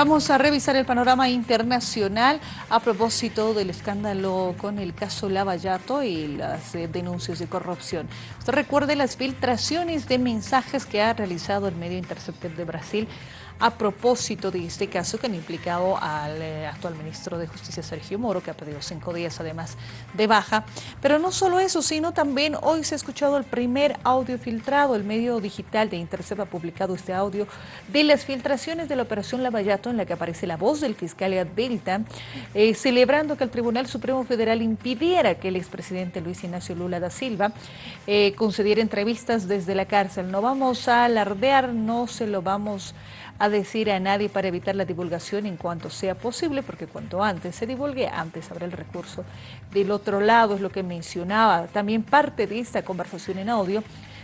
Vamos a revisar el panorama internacional a propósito del escándalo con el caso Lavallato y las eh, denuncias de corrupción. Usted recuerde las filtraciones de mensajes que ha realizado el medio Interceptor de Brasil a propósito de este caso que han implicado al eh, actual ministro de Justicia Sergio Moro, que ha pedido cinco días además de baja. Pero no solo eso, sino también hoy se ha escuchado el primer audio filtrado. El medio digital de Intercept ha publicado este audio de las filtraciones de la operación Lavallato en la que aparece la voz del fiscal Delta, eh, celebrando que el Tribunal Supremo Federal impidiera que el expresidente Luis Ignacio Lula da Silva eh, concediera entrevistas desde la cárcel. No vamos a alardear, no se lo vamos a decir a nadie para evitar la divulgación en cuanto sea posible, porque cuanto antes se divulgue, antes habrá el recurso. Del otro lado es lo que mencionaba, también parte de esta conversación en audio,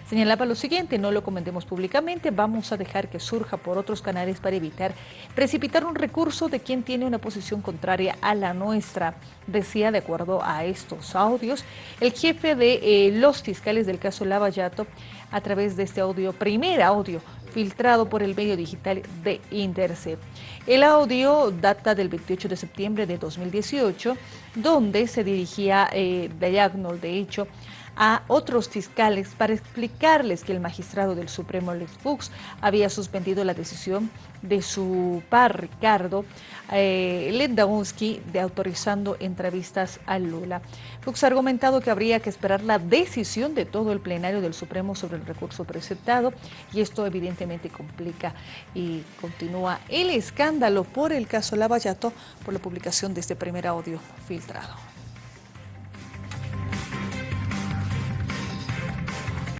señalaba lo siguiente, no lo comentemos públicamente, vamos a dejar que surja por otros canales para evitar precipitar un recurso de quien tiene una posición contraria a la nuestra, decía de acuerdo a estos audios el jefe de eh, los fiscales del caso Lavallato a través de este audio, primer audio filtrado por el medio digital de Intercept. El audio data del 28 de septiembre de 2018, donde se dirigía eh, Diagnol, de hecho, a otros fiscales para explicarles que el magistrado del Supremo Lex Fuchs había suspendido la decisión de su par Ricardo eh, de autorizando entrevistas a Lula. Fuchs ha argumentado que habría que esperar la decisión de todo el plenario del Supremo sobre el recurso presentado y esto evidentemente complica y continúa el escándalo por el caso Lavallato por la publicación de este primer audio filtrado.